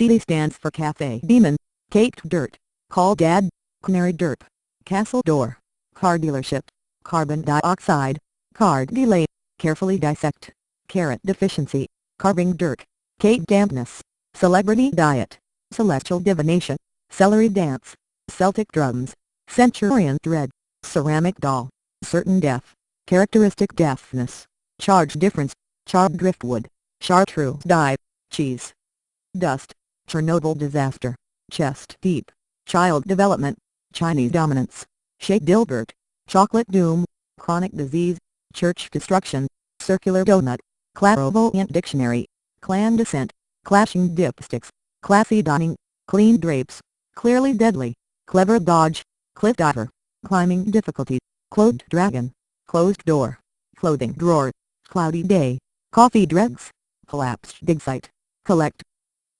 C stands for Cafe Demon, Caked Dirt, Call Dad, Canary Dirt, Castle Door, Car Dealership, Carbon Dioxide, Card Delay, Carefully Dissect, Carrot Deficiency, Carving Dirt, Cake Dampness, Celebrity Diet, Celestial Divination, Celery Dance, Celtic Drums, Centurion Dread, Ceramic Doll, Certain Death, Characteristic Deafness, Charge Difference, Charred Driftwood, Chartreuse Dye, Cheese, Dust, Chernobyl Disaster, Chest Deep, Child Development, Chinese Dominance, Shea Dilbert, Chocolate Doom, Chronic Disease, Church Destruction, Circular Donut, Clairvoyant Dictionary, Clan Descent, Clashing Dipsticks, Classy Dining, Clean Drapes, Clearly Deadly, Clever Dodge, Cliff Diver, Climbing Difficulty, Clothed Dragon, Closed Door, Clothing Drawer, Cloudy Day, Coffee Dregs, Collapsed Dig Site, Collect,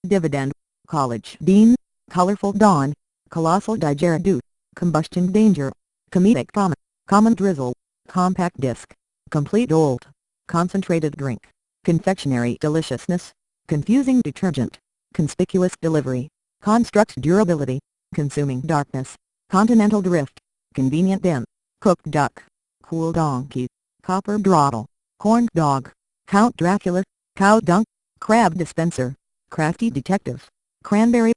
Dividend, College. Dean, Colorful Dawn, Colossal Digeridoo, Combustion Danger, Comedic Common, Common Drizzle, Compact Disc, Complete Old, Concentrated Drink, Confectionery. Deliciousness, Confusing Detergent, Conspicuous Delivery, Construct Durability, Consuming Darkness, Continental Drift, Convenient Den, Cooked Duck, Cool Donkey, Copper Throttle, Corn Dog, Count Dracula, Cow Dunk, Crab Dispenser, Crafty Detective, Cranberry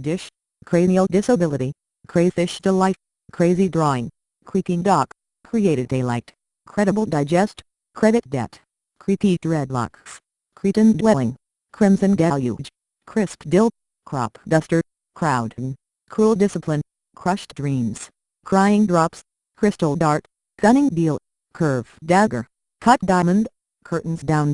Dish, Cranial Disability, Crayfish Delight, Crazy Drawing, Creaking Dock, Created Daylight, Credible Digest, Credit Debt, Creepy Dreadlocks, Cretan Dwelling, Crimson Deluge, Crisp Dill, Crop Duster, Crowd, Cruel Discipline, Crushed Dreams, Crying Drops, Crystal Dart, Gunning Deal, Curve Dagger, Cut Diamond, Curtains Down,